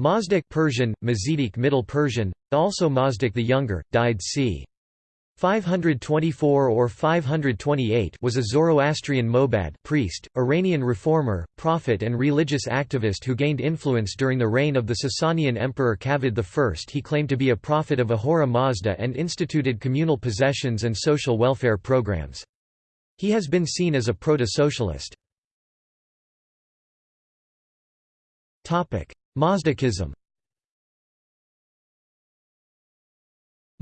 Mazdak Persian, Mazidic Middle Persian, also Mazdak the Younger, died c. 524 or 528 was a Zoroastrian Mobad priest, Iranian reformer, prophet and religious activist who gained influence during the reign of the Sasanian emperor Kavad I. He claimed to be a prophet of Ahura Mazda and instituted communal possessions and social welfare programs. He has been seen as a proto-socialist. Mazdakism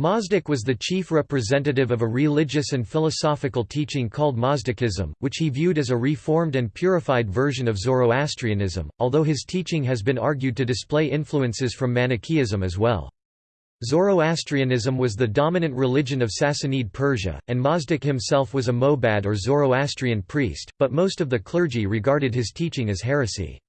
Mazdak was the chief representative of a religious and philosophical teaching called Mazdakism, which he viewed as a reformed and purified version of Zoroastrianism, although his teaching has been argued to display influences from Manichaeism as well. Zoroastrianism was the dominant religion of Sassanid Persia, and Mazdak himself was a Mobad or Zoroastrian priest, but most of the clergy regarded his teaching as heresy.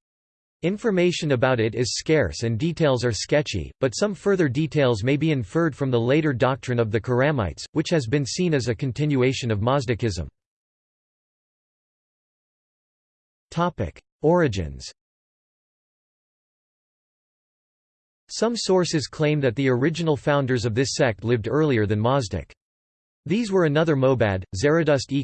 Information about it is scarce and details are sketchy, but some further details may be inferred from the later doctrine of the Khurramites, which has been seen as a continuation of Mazdakism. Origins Some sources claim that the original founders of this sect lived earlier than Mazdak. These were another Mobad, Zaradust-e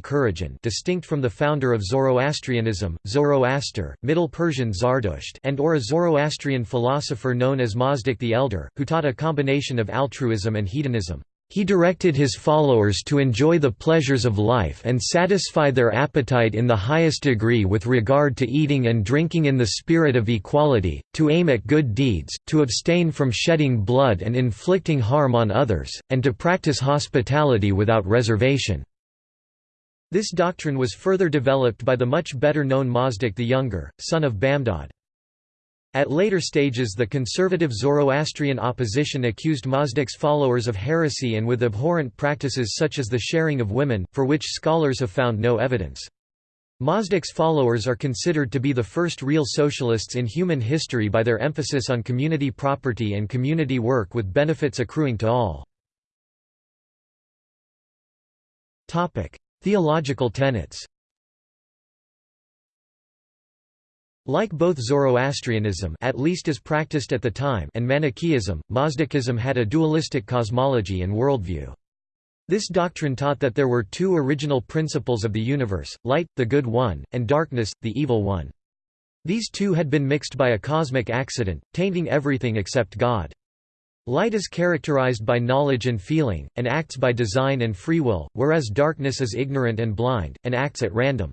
distinct from the founder of Zoroastrianism, Zoroaster, Middle Persian Zardusht and or a Zoroastrian philosopher known as Mazdak the Elder, who taught a combination of altruism and hedonism. He directed his followers to enjoy the pleasures of life and satisfy their appetite in the highest degree with regard to eating and drinking in the spirit of equality, to aim at good deeds, to abstain from shedding blood and inflicting harm on others, and to practice hospitality without reservation. This doctrine was further developed by the much better known Mazdak the Younger, son of Bamdad. At later stages the conservative Zoroastrian opposition accused Mazdak's followers of heresy and with abhorrent practices such as the sharing of women, for which scholars have found no evidence. Mazdak's followers are considered to be the first real socialists in human history by their emphasis on community property and community work with benefits accruing to all. Theological tenets Like both Zoroastrianism at least as practiced at the time and Manichaeism, Mazdakism had a dualistic cosmology and worldview. This doctrine taught that there were two original principles of the universe, light, the good one, and darkness, the evil one. These two had been mixed by a cosmic accident, tainting everything except God. Light is characterized by knowledge and feeling, and acts by design and free will, whereas darkness is ignorant and blind, and acts at random.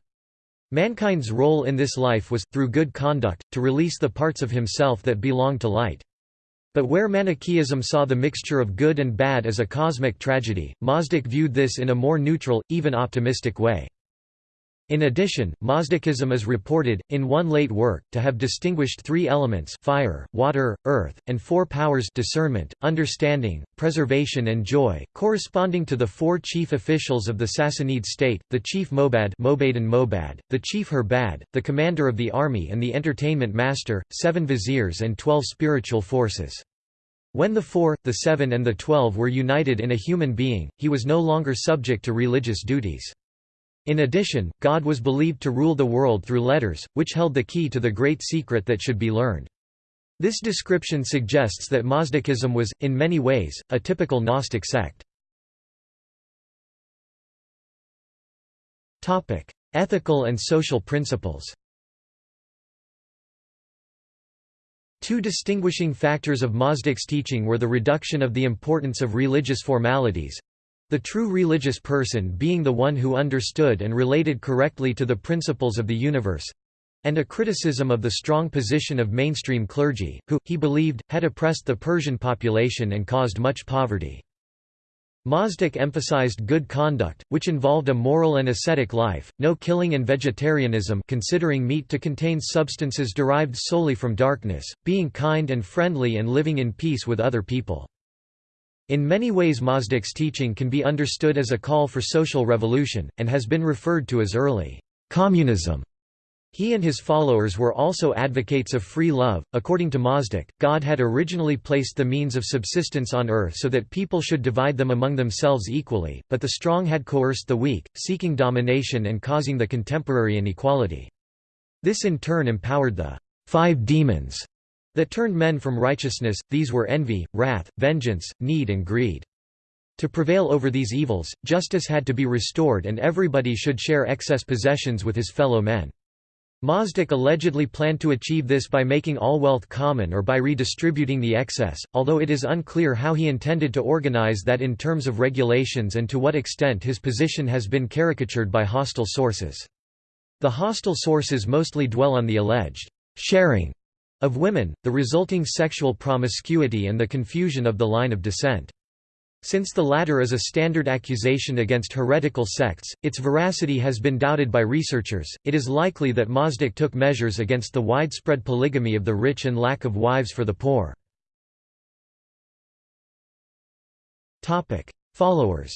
Mankind's role in this life was, through good conduct, to release the parts of himself that belong to light. But where Manichaeism saw the mixture of good and bad as a cosmic tragedy, Mazdak viewed this in a more neutral, even optimistic way. In addition, Mazdakism is reported, in one late work, to have distinguished three elements fire, water, earth, and four powers discernment, understanding, preservation and joy, corresponding to the four chief officials of the Sassanid state, the chief Mobad Mobad, the chief Herbad, the commander of the army and the entertainment master, seven viziers and twelve spiritual forces. When the four, the seven and the twelve were united in a human being, he was no longer subject to religious duties. In addition, God was believed to rule the world through letters, which held the key to the great secret that should be learned. This description suggests that Mazdakism was, in many ways, a typical Gnostic sect. Ethical and social principles Two distinguishing factors of Mazdak's teaching were the reduction of the importance of religious formalities, the true religious person being the one who understood and related correctly to the principles of the universe and a criticism of the strong position of mainstream clergy, who, he believed, had oppressed the Persian population and caused much poverty. Mazdak emphasized good conduct, which involved a moral and ascetic life, no killing and vegetarianism considering meat to contain substances derived solely from darkness, being kind and friendly and living in peace with other people. In many ways Mazdak's teaching can be understood as a call for social revolution, and has been referred to as early communism. He and his followers were also advocates of free love. According to Mazdak, God had originally placed the means of subsistence on earth so that people should divide them among themselves equally, but the strong had coerced the weak, seeking domination and causing the contemporary inequality. This in turn empowered the five demons that turned men from righteousness, these were envy, wrath, vengeance, need and greed. To prevail over these evils, justice had to be restored and everybody should share excess possessions with his fellow men. Mazdak allegedly planned to achieve this by making all wealth common or by redistributing the excess, although it is unclear how he intended to organize that in terms of regulations and to what extent his position has been caricatured by hostile sources. The hostile sources mostly dwell on the alleged sharing of women, the resulting sexual promiscuity and the confusion of the line of descent. Since the latter is a standard accusation against heretical sects, its veracity has been doubted by researchers. It is likely that Mazdak took measures against the widespread polygamy of the rich and lack of wives for the poor. Topic: Followers.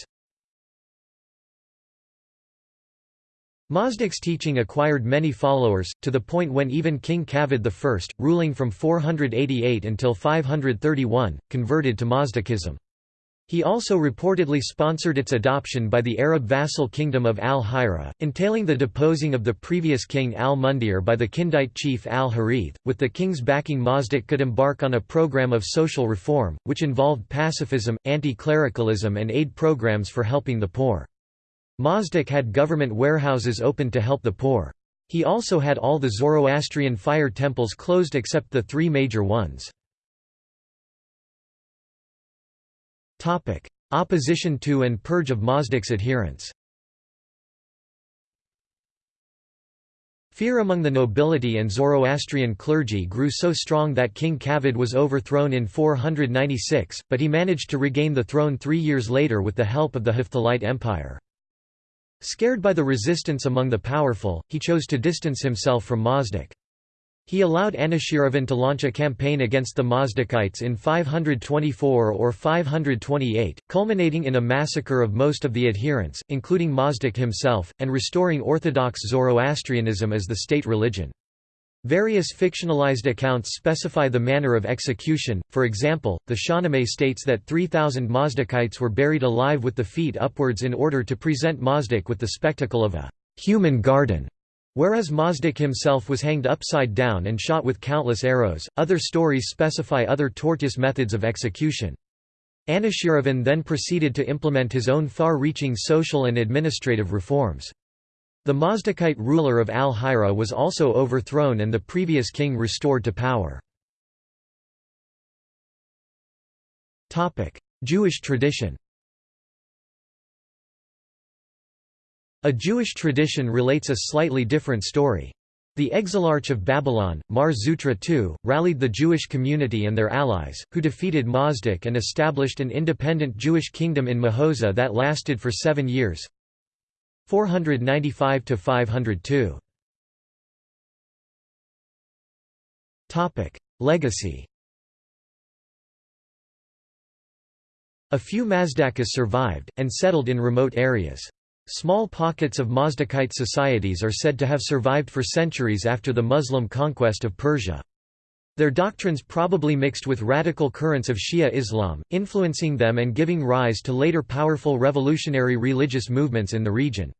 Mazdak's teaching acquired many followers, to the point when even King Kavad I, ruling from 488 until 531, converted to Mazdakism. He also reportedly sponsored its adoption by the Arab vassal kingdom of al-Hira, entailing the deposing of the previous king al-Mundhir by the Kindite chief al-Harith. With the king's backing Mazdak could embark on a program of social reform, which involved pacifism, anti-clericalism and aid programs for helping the poor. Mazdak had government warehouses opened to help the poor. He also had all the Zoroastrian fire temples closed except the three major ones. Opposition to and purge of Mazdak's adherents Fear among the nobility and Zoroastrian clergy grew so strong that King Kavad was overthrown in 496, but he managed to regain the throne three years later with the help of the Hephthalite Empire. Scared by the resistance among the powerful, he chose to distance himself from Mazdak. He allowed Anushiravan to launch a campaign against the Mazdakites in 524 or 528, culminating in a massacre of most of the adherents, including Mazdak himself, and restoring Orthodox Zoroastrianism as the state religion. Various fictionalized accounts specify the manner of execution, for example, the Shahnameh states that 3,000 Mazdakites were buried alive with the feet upwards in order to present Mazdak with the spectacle of a human garden. Whereas Mazdak himself was hanged upside down and shot with countless arrows, other stories specify other tortoise methods of execution. Anushiravan then proceeded to implement his own far-reaching social and administrative reforms. The Mazdakite ruler of Al-Hira was also overthrown and the previous king restored to power. Jewish tradition A Jewish tradition relates a slightly different story. The exilarch of Babylon, Mar Zutra II, rallied the Jewish community and their allies, who defeated Mazdak and established an independent Jewish kingdom in Mahoza that lasted for seven years, 495 to 502. Topic: Legacy. A few Mazdakas survived and settled in remote areas. Small pockets of Mazdakite societies are said to have survived for centuries after the Muslim conquest of Persia. Their doctrines probably mixed with radical currents of Shia Islam, influencing them and giving rise to later powerful revolutionary religious movements in the region.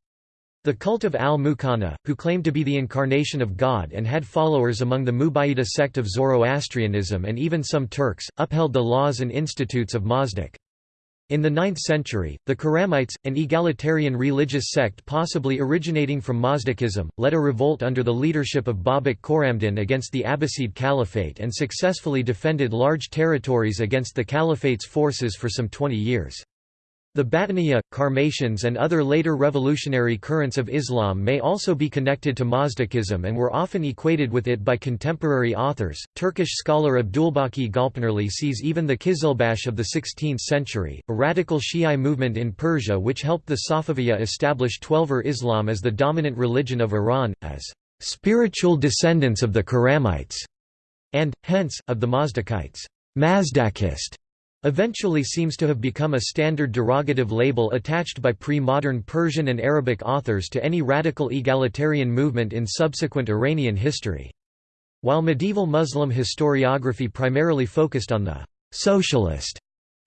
The cult of al-Muqanna, who claimed to be the incarnation of God and had followers among the Mubayyida sect of Zoroastrianism and even some Turks, upheld the laws and institutes of Mazdak. In the 9th century, the Khurramites, an egalitarian religious sect possibly originating from Mazdakism, led a revolt under the leadership of Babak Khorramdin against the Abbasid Caliphate and successfully defended large territories against the Caliphate's forces for some 20 years. The Batiniya, Karmatians and other later revolutionary currents of Islam may also be connected to Mazdakism and were often equated with it by contemporary authors. Turkish scholar Abdulbaki Gulpınarlı sees even the Kizilbash of the 16th century, a radical Shi'i movement in Persia which helped the Safaviya establish Twelver Islam as the dominant religion of Iran, as spiritual descendants of the Khurramites, and, hence, of the Mazdakites. Mazdakist eventually seems to have become a standard derogative label attached by pre-modern Persian and Arabic authors to any radical egalitarian movement in subsequent Iranian history. While medieval Muslim historiography primarily focused on the «socialist»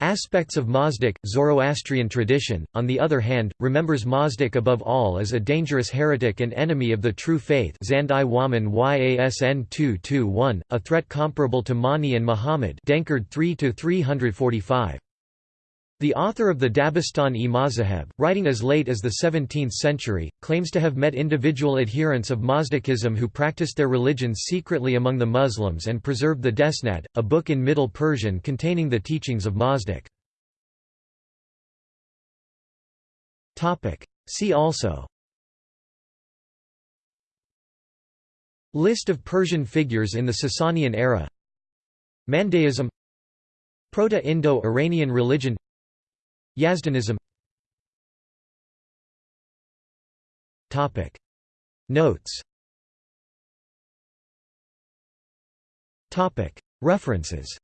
Aspects of Mazdak, Zoroastrian tradition, on the other hand, remembers Mazdak above all as a dangerous heretic and enemy of the true faith Zand-i Wahman Yasn 221, a threat comparable to Mani and Muhammad Denkard 3–345. The author of the Dabistan-e Mazaheb, writing as late as the 17th century, claims to have met individual adherents of Mazdakism who practiced their religion secretly among the Muslims and preserved the Desnad, a book in Middle Persian containing the teachings of Mazdak. See also List of Persian figures in the Sasanian era Mandaeism Proto-Indo-Iranian religion Yazdanism Notes References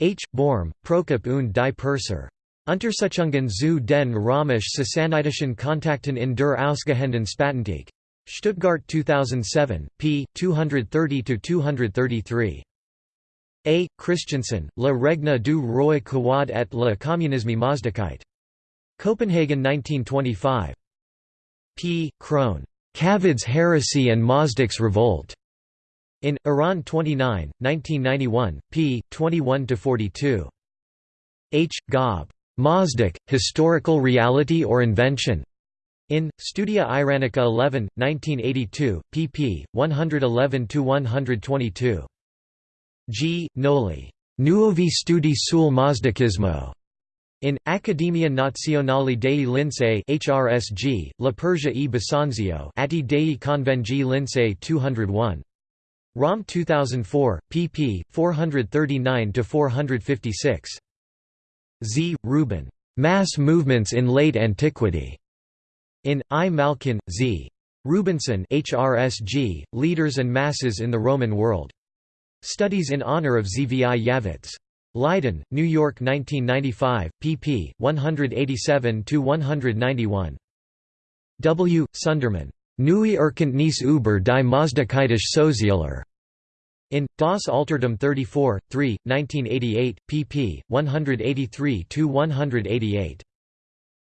H. Borm, Prokop und die Perser. Untersuchungen zu den römisch-sassanidischen Kontakten in der ausgehenden Spätantike. Stuttgart 2007, p. 230–233. A. Christensen, La Regna du Roi Kawad et le Communisme Mazdakite. Copenhagen 1925. P. Crone. Kavad's Heresy and Mazdak's Revolt. In, Iran 29, 1991, p. 21–42. H. Gaube. Mazdak, Historical Reality or Invention? In, Studia Iranica 11, 1982, pp. 111–122. G. Gnoli. Nuovi studi sul Mazdakismo. In, Accademia Nazionale dei Lincei HRSG, La Persia e Bisanzio Atti dei Convegni Lincei 201. ROM 2004, pp. 439–456. Z. Rubin. Mass Movements in Late Antiquity. In, I. Malkin, Z. Rubinson HRSG, Leaders and Masses in the Roman World. Studies in honor of Zvi Yavetz. Leiden, New York 1995, pp. 187–191. W. Sundermann. Neue Erkenntnis über die Mazdakaitische Sozialer. In, Das Altertum 34, 3, 1988, pp. 183–188.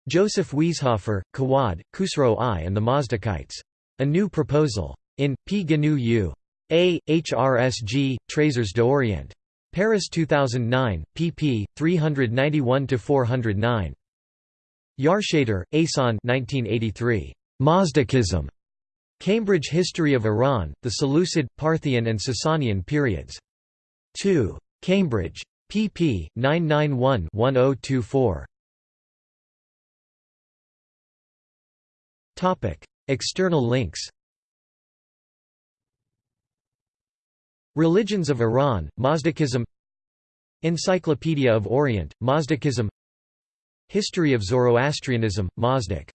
Joseph Wiesehöfer, Kawad, Khusro I and the Mazdakites. A New Proposal. In, P. GNU U. A. HRSG, Trésors d'Orient. Paris 2009, pp. 391–409. Yarshater, Asan 1983. Mazdakism. Cambridge History of Iran, the Seleucid, Parthian and Sasanian periods. 2. Cambridge. pp. 991-1024. External links Religions of Iran, Mazdakism Encyclopedia of Orient, Mazdakism History of Zoroastrianism, Mazdak